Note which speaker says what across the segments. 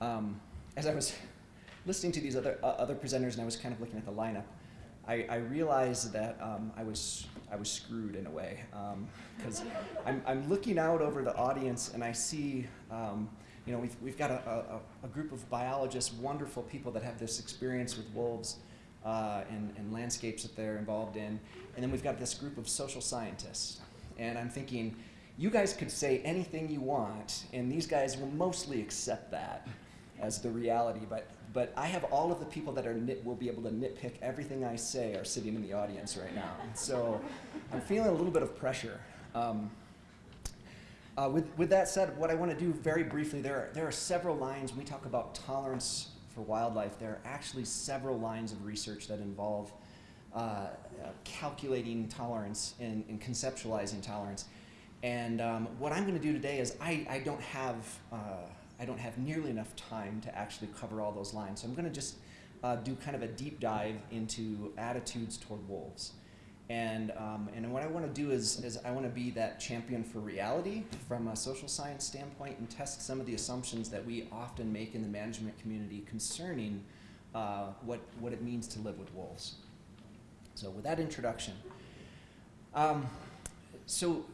Speaker 1: um, as I was listening to these other, uh, other presenters and I was kind of looking at the lineup, I, I realized that um, I, was, I was screwed in a way. Because um, I'm, I'm looking out over the audience and I see, um, you know, we've, we've got a, a, a, group of biologists, wonderful people that have this experience with wolves uh, and, and landscapes that they're involved in. And then we've got this group of social scientists. And I'm thinking, you guys could say anything you want, and these guys will mostly accept that as the reality. But, but I have all of the people that are nit, will be able to nitpick everything I say are sitting in the audience right now. So I'm feeling a little bit of pressure. Um, uh, with, with that said, what I want to do very briefly, there are, there are several lines we talk about tolerance for wildlife. There are actually several lines of research that involve uh, uh, calculating tolerance and, and, conceptualizing tolerance. And um, what I'm going to do today is I, I don't have uh, I don't have nearly enough time to actually cover all those lines. So I'm going to just uh, do kind of a deep dive into attitudes toward wolves. And, um, and what I want to do is, is I want to be that champion for reality from a social science standpoint and test some of the assumptions that we often make in the management community concerning uh, what, what it means to live with wolves. So with that introduction, um, so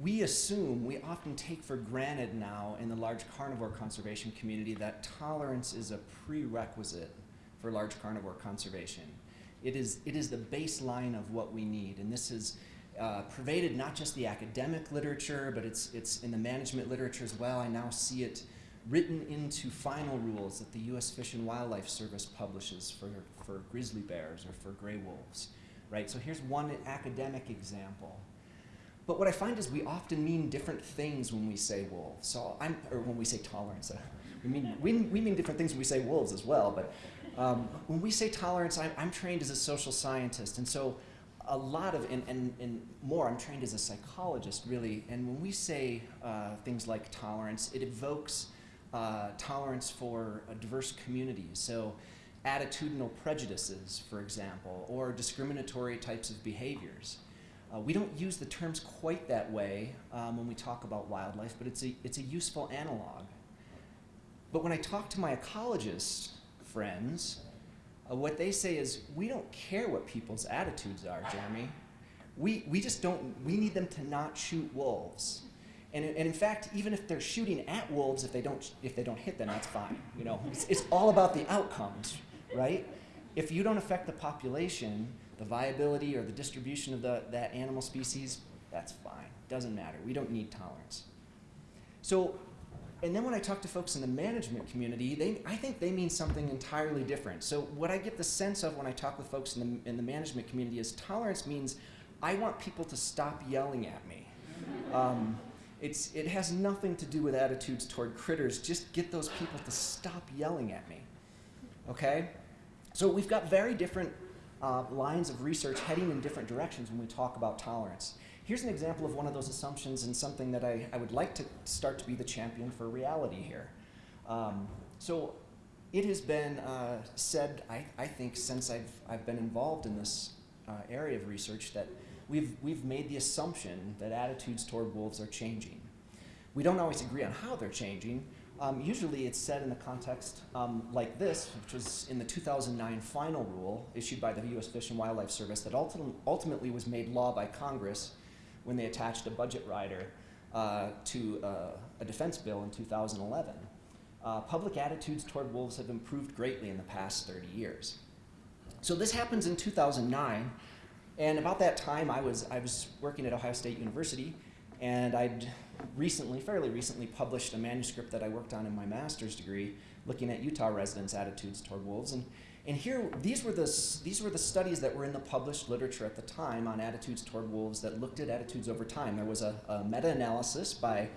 Speaker 1: we assume, we often take for granted now in the large carnivore conservation community that tolerance is a prerequisite for large carnivore conservation. It is, it is the baseline of what we need, and this is uh, pervaded not just the academic literature, but it's, it's in the management literature as well. I now see it written into final rules that the U.S. Fish and Wildlife Service publishes for, for grizzly bears or for gray wolves, right? So here's one academic example. But what I find is we often mean different things when we say wolves. So I'm, or when we say tolerance. Uh, we, mean, we, we mean different things when we say wolves as well. But um, when we say tolerance, I'm, I'm trained as a social scientist. And so a lot of, and, and, and more, I'm trained as a psychologist, really. And when we say uh, things like tolerance, it evokes uh, tolerance for diverse communities. So attitudinal prejudices, for example, or discriminatory types of behaviors. Uh, we don't use the terms quite that way um, when we talk about wildlife, but it's a, it's a useful analog. But when I talk to my ecologist friends, uh, what they say is, we don't care what people's attitudes are, Jeremy. We, we just don't, we need them to not shoot wolves. And, and in fact, even if they're shooting at wolves, if they don't, if they don't hit them, that's fine. You know, it's, it's all about the outcomes, right? If you don't affect the population, the viability or the distribution of the, that animal species, that's fine. Doesn't matter. We don't need tolerance. So, and then when I talk to folks in the management community, they, I think they mean something entirely different. So what I get the sense of when I talk with folks in the, in the management community is tolerance means I want people to stop yelling at me. Um, it's, it has nothing to do with attitudes toward critters. Just get those people to stop yelling at me. Okay? So we've got very different uh, lines of research heading in different directions when we talk about tolerance. Here's an example of one of those assumptions and something that I, I would like to start to be the champion for reality here. Um, so it has been uh, said, I, I, think, since I've, I've been involved in this uh, area of research that we've, we've made the assumption that attitudes toward wolves are changing. We don't always agree on how they're changing, um, usually it's said in the context um, like this, which was in the 2009 final rule issued by the U.S. Fish and Wildlife Service that ulti ultimately was made law by Congress when they attached a budget rider uh, to uh, a defense bill in 2011. Uh, public attitudes toward wolves have improved greatly in the past 30 years. So this happens in 2009, and about that time I was, I was working at Ohio State University, and I'd recently, fairly recently, published a manuscript that I worked on in my master's degree looking at Utah residents' attitudes toward wolves. And, and here, these were, the, these were the studies that were in the published literature at the time on attitudes toward wolves that looked at attitudes over time. There was a, a meta-analysis by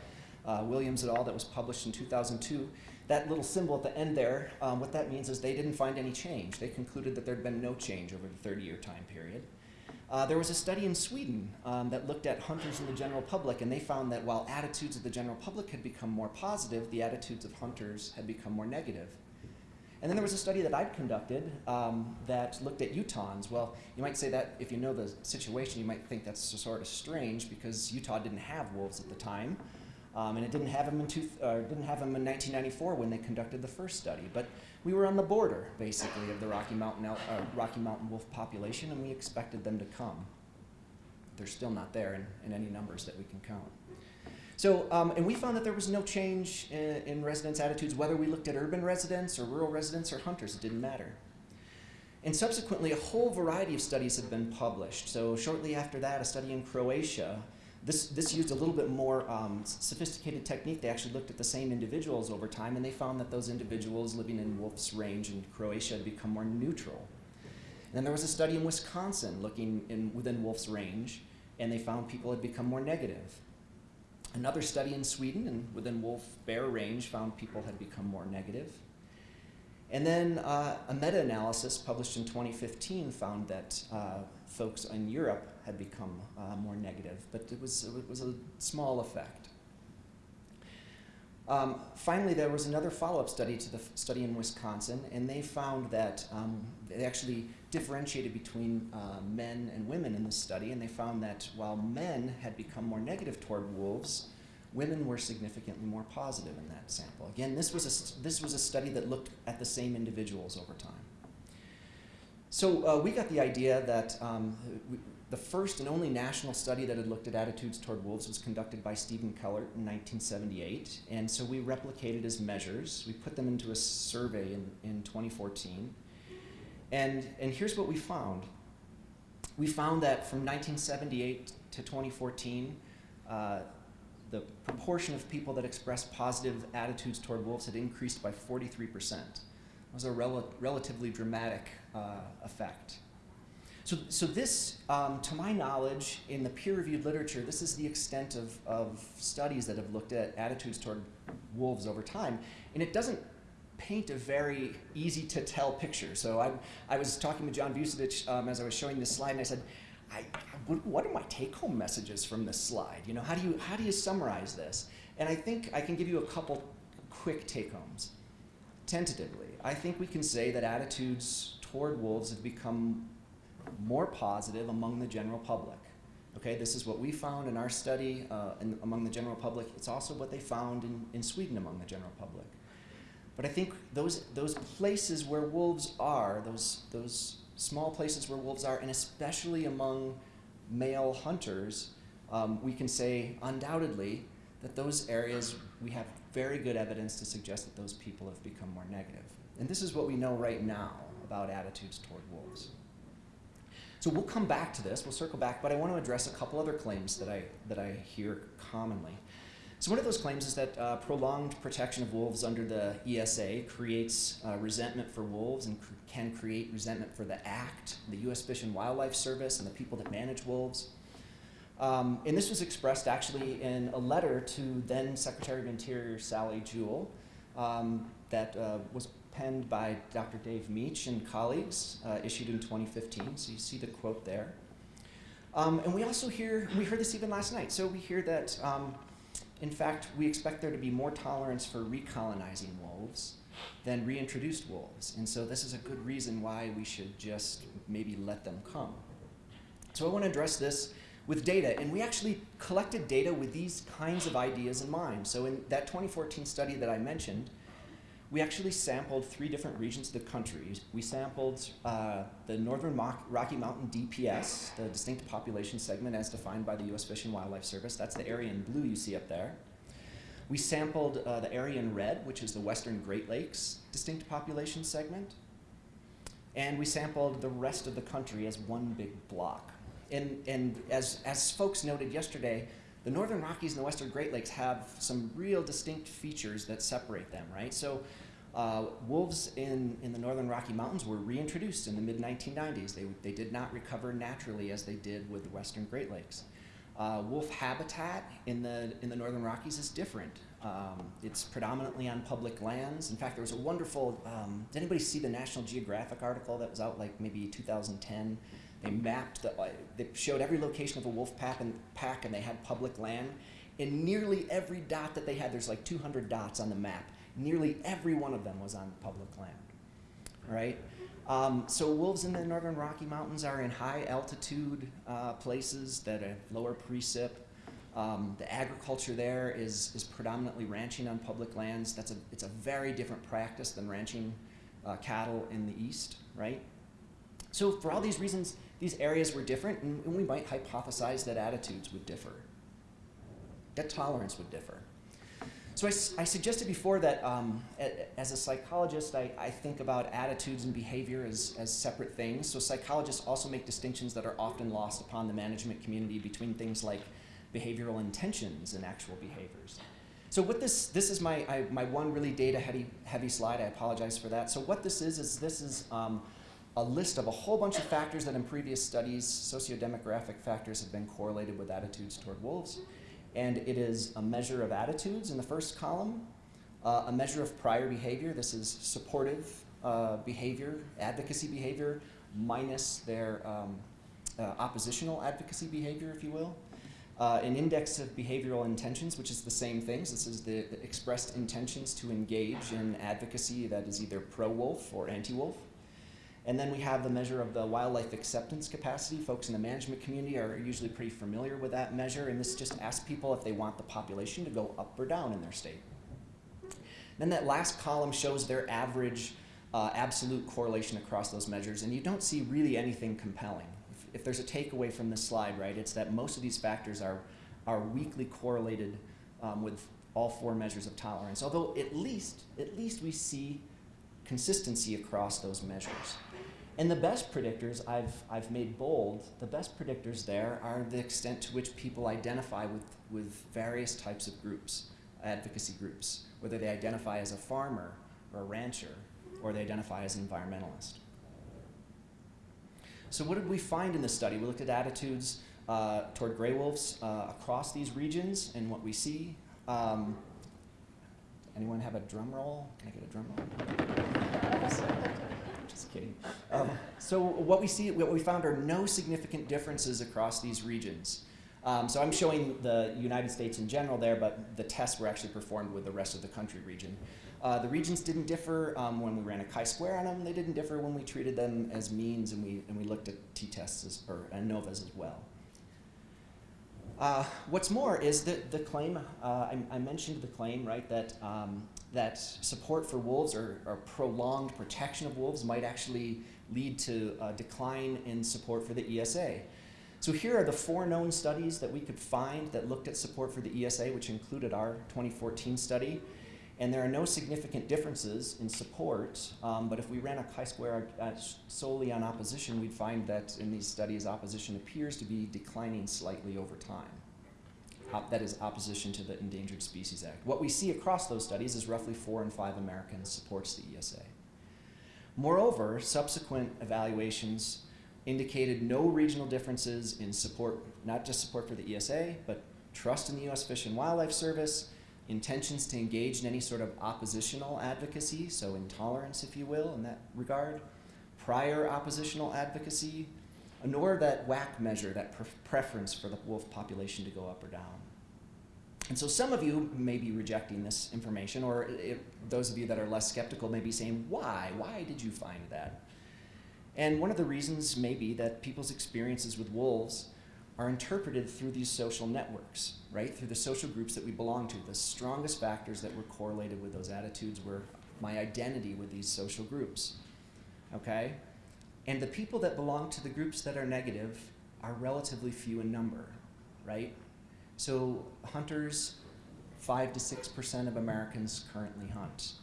Speaker 1: uh, Williams et al. that was published in 2002. That little symbol at the end there, um, what that means is they didn't find any change. They concluded that there had been no change over the 30-year time period. Uh, there was a study in Sweden um, that looked at hunters and the general public, and they found that while attitudes of the general public had become more positive, the attitudes of hunters had become more negative. And then there was a study that I'd conducted um, that looked at Utahns. Well, you might say that if you know the situation, you might think that's sort of strange because Utah didn't have wolves at the time. Um, and it didn't have them in two, uh, didn't have them in 1994 when they conducted the first study. But we were on the border, basically, of the Rocky Mountain, uh, Rocky Mountain wolf population, and we expected them to come. They're still not there in, in any numbers that we can count. So, um, and we found that there was no change in, in residents' attitudes, whether we looked at urban residents or rural residents or hunters, it didn't matter. And subsequently, a whole variety of studies have been published. So shortly after that, a study in Croatia this, this used a little bit more um, sophisticated technique. They actually looked at the same individuals over time, and they found that those individuals living in Wolf's range in Croatia had become more neutral. And then there was a study in Wisconsin looking in, within Wolf's range, and they found people had become more negative. Another study in Sweden and within Wolf Bear range found people had become more negative. And then uh, a meta-analysis published in 2015 found that uh, folks in Europe had become uh, more negative, but it was, it was a small effect. Um, finally, there was another follow-up study to the study in Wisconsin, and they found that um, they actually differentiated between uh, men and women in this study, and they found that while men had become more negative toward wolves, women were significantly more positive in that sample. Again, this was a, this was a study that looked at the same individuals over time. So uh, we got the idea that um, we, the first and only national study that had looked at attitudes toward wolves was conducted by Stephen Kellert in 1978. And so we replicated his measures. We put them into a survey in, in 2014. And, and here's what we found. We found that from 1978 to 2014, uh, the proportion of people that expressed positive attitudes toward wolves had increased by 43%. It was a rel relatively dramatic uh, effect. So, so this, um, to my knowledge, in the peer-reviewed literature, this is the extent of, of studies that have looked at attitudes toward wolves over time. And it doesn't paint a very easy to tell picture. So I, I was talking with John Vucetich um, as I was showing this slide, and I said, I, what, what are my take-home messages from this slide? You know, how do you how do you summarize this? And I think I can give you a couple quick take-homes. Tentatively, I think we can say that attitudes toward wolves have become more positive among the general public. Okay, this is what we found in our study uh, in, among the general public. It's also what they found in, in Sweden among the general public. But I think those, those places where wolves are, those, those small places where wolves are, and especially among male hunters, um, we can say undoubtedly that those areas we have very good evidence to suggest that those people have become more negative. And this is what we know right now about attitudes toward wolves. So we'll come back to this, we'll circle back, but I want to address a couple other claims that I, that I hear commonly. So one of those claims is that uh, prolonged protection of wolves under the ESA creates uh, resentment for wolves and cr can create resentment for the Act, the U.S. Fish and Wildlife Service, and the people that manage wolves. Um, and this was expressed actually in a letter to then Secretary of Interior Sally Jewell um, that uh, was penned by Dr. Dave Mech and colleagues, uh, issued in 2015. So you see the quote there. Um, and we also hear, we heard this even last night, so we hear that, um, in fact, we expect there to be more tolerance for recolonizing wolves than reintroduced wolves. And so this is a good reason why we should just maybe let them come. So I want to address this with data, and we actually collected data with these kinds of ideas in mind. So in that 2014 study that I mentioned, we actually sampled three different regions of the country. We sampled uh, the Northern Rocky Mountain DPS, the distinct population segment as defined by the U.S. Fish and Wildlife Service. That's the area in blue you see up there. We sampled uh, the area in red, which is the Western Great Lakes distinct population segment. And we sampled the rest of the country as one big block. And, and as, as folks noted yesterday, the Northern Rockies and the Western Great Lakes have some real distinct features that separate them, right? So uh, wolves in, in the Northern Rocky Mountains were reintroduced in the mid-1990s. They, they did not recover naturally as they did with the Western Great Lakes. Uh, wolf habitat in the, in the Northern Rockies is different. Um, it's predominantly on public lands. In fact, there was a wonderful, um, did anybody see the National Geographic article that was out like maybe 2010? They mapped, the, uh, they showed every location of a wolf pack and, pack and they had public land. In nearly every dot that they had, there's like 200 dots on the map. Nearly every one of them was on public land, right? Um, so wolves in the northern Rocky Mountains are in high altitude uh, places that have lower precip. Um, the agriculture there is, is predominantly ranching on public lands. That's a, it's a very different practice than ranching uh, cattle in the east, right? So for all these reasons, these areas were different, and, and we might hypothesize that attitudes would differ, that tolerance would differ. So I, I suggested before that um, as a psychologist, I, I, think about attitudes and behavior as, as separate things. So psychologists also make distinctions that are often lost upon the management community between things like behavioral intentions and actual behaviors. So what this, this is my, I, my one really data heavy, heavy slide, I apologize for that. So what this is, is this is um, a list of a whole bunch of factors that in previous studies, socio-demographic factors have been correlated with attitudes toward wolves and it is a measure of attitudes in the first column, uh, a measure of prior behavior. This is supportive uh, behavior, advocacy behavior, minus their um, uh, oppositional advocacy behavior, if you will. Uh, an index of behavioral intentions, which is the same things. This is the, the expressed intentions to engage in advocacy that is either pro-wolf or anti-wolf. And then we have the measure of the wildlife acceptance capacity. Folks in the management community are usually pretty familiar with that measure, and this just asks people if they want the population to go up or down in their state. Then that last column shows their average uh, absolute correlation across those measures, and you don't see really anything compelling. If, if, there's a takeaway from this slide, right, it's that most of these factors are, are weakly correlated um, with all four measures of tolerance, although at least, at least we see consistency across those measures. And the best predictors I've, I've made bold, the best predictors there are the extent to which people identify with, with various types of groups, advocacy groups, whether they identify as a farmer or a rancher or they identify as an environmentalist. So what did we find in this study? We looked at attitudes uh, toward gray wolves uh, across these regions and what we see. Um, anyone have a drum roll? Can I get a drum roll? Just kidding. Um, so what we see, what we found are no significant differences across these regions. Um, so I'm showing the United States in general there, but the tests were actually performed with the rest of the country region. Uh, the regions didn't differ um, when we ran a chi-square on them. They didn't differ when we treated them as means and we, and we looked at t-tests or ANOVAs as well. Uh, what's more is that the claim, uh, I, I, mentioned the claim, right, that, um, that support for wolves or, or, prolonged protection of wolves might actually lead to a decline in support for the ESA. So here are the four known studies that we could find that looked at support for the ESA, which included our 2014 study. And there are no significant differences in support, um, but if we ran a chi-square uh, solely on opposition, we'd find that in these studies, opposition appears to be declining slightly over time. Op that is opposition to the Endangered Species Act. What we see across those studies is roughly four in five Americans supports the ESA. Moreover, subsequent evaluations indicated no regional differences in support, not just support for the ESA, but trust in the U.S. Fish and Wildlife Service, intentions to engage in any sort of oppositional advocacy, so intolerance, if you will, in that regard, prior oppositional advocacy, nor that WAC measure, that pre preference for the wolf population to go up or down. And so some of you may be rejecting this information, or those of you that are less skeptical may be saying, why? Why did you find that? And one of the reasons may be that people's experiences with wolves are interpreted through these social networks, right? Through the social groups that we belong to. The strongest factors that were correlated with those attitudes were my identity with these social groups, okay? And the people that belong to the groups that are negative are relatively few in number, right? So hunters, five to 6% of Americans currently hunt.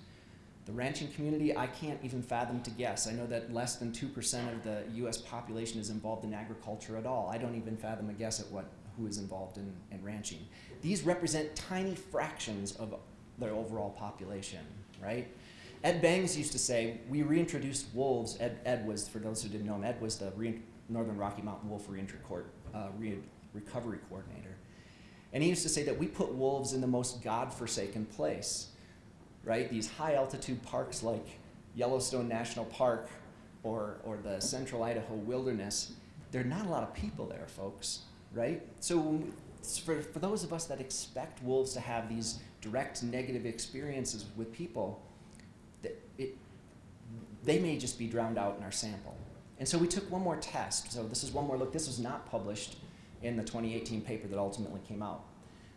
Speaker 1: The ranching community, I can't even fathom to guess. I know that less than 2% of the US population is involved in agriculture at all. I don't even fathom a guess at what, who is involved in, in ranching. These represent tiny fractions of the overall population, right? Ed Bangs used to say, we reintroduced wolves. Ed, Ed was, for those who didn't know him, Ed was the Northern Rocky Mountain Wolf uh, re Recovery Coordinator. And he used to say that we put wolves in the most God-forsaken place right? These high altitude parks like Yellowstone National Park or, or the central Idaho wilderness, there are not a lot of people there, folks, right? So for, for those of us that expect wolves to have these direct negative experiences with people, it, they may just be drowned out in our sample. And so we took one more test. So this is one more look. This was not published in the 2018 paper that ultimately came out.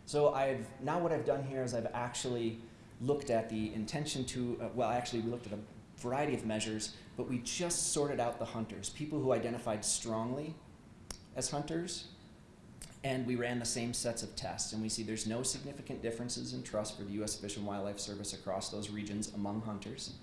Speaker 1: So I've, now what I've done here is I've actually looked at the intention to, uh, well, actually we looked at a variety of measures, but we just sorted out the hunters, people who identified strongly as hunters, and we ran the same sets of tests, and we see there's no significant differences in trust for the U.S. Fish and Wildlife Service across those regions among hunters.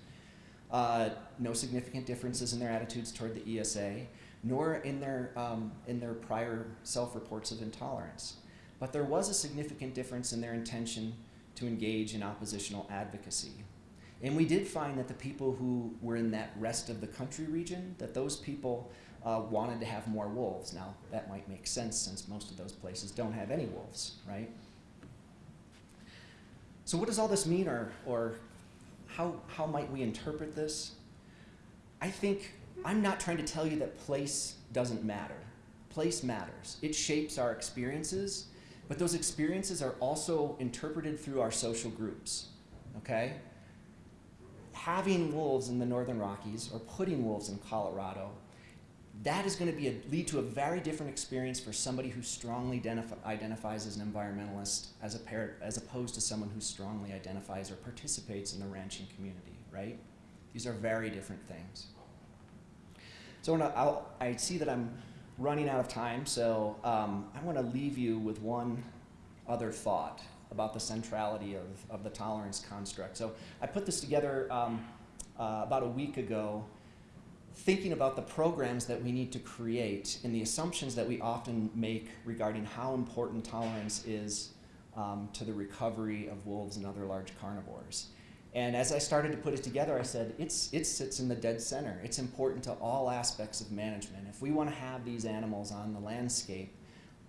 Speaker 1: Uh, no significant differences in their attitudes toward the ESA, nor in their, um, in their prior self-reports of intolerance. But there was a significant difference in their intention to engage in oppositional advocacy. And we did find that the people who were in that rest of the country region, that those people uh, wanted to have more wolves. Now, that might make sense since most of those places don't have any wolves, right? So what does all this mean, or, or how, how might we interpret this? I think I'm not trying to tell you that place doesn't matter. Place matters. It shapes our experiences, but those experiences are also interpreted through our social groups, okay? Having wolves in the Northern Rockies or putting wolves in Colorado, that is going to be a, lead to a very different experience for somebody who strongly identif identifies as an environmentalist as, a par as opposed to someone who strongly identifies or participates in the ranching community, right? These are very different things. So I'll, i see that I'm running out of time, so um, I want to leave you with one other thought about the centrality of, of the tolerance construct. So I put this together um, uh, about a week ago, thinking about the programs that we need to create and the assumptions that we often make regarding how important tolerance is um, to the recovery of wolves and other large carnivores. And as I started to put it together, I said, it's, it sits in the dead center. It's important to all aspects of management. If we want to have these animals on the landscape,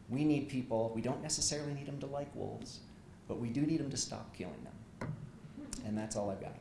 Speaker 1: we need people, we don't necessarily need them to like wolves, but we do need them to stop killing them. And that's all I've got.